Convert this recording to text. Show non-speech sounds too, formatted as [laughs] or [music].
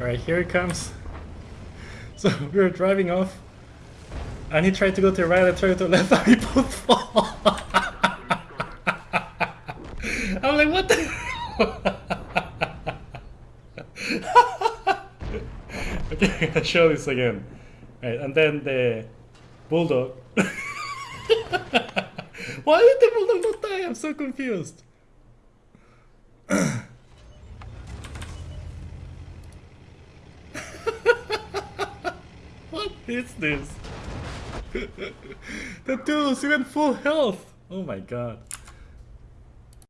Alright, here it comes. So [laughs] we were driving off, and he tried to go to the right, I tried to the left, [laughs] and we both fall. [laughs] I'm like, what the? okay, gonna show this again. Right, and then the bulldog. Why did the bulldog not die? I'm so confused. Is this? [laughs] the dude's even full health. Oh my god.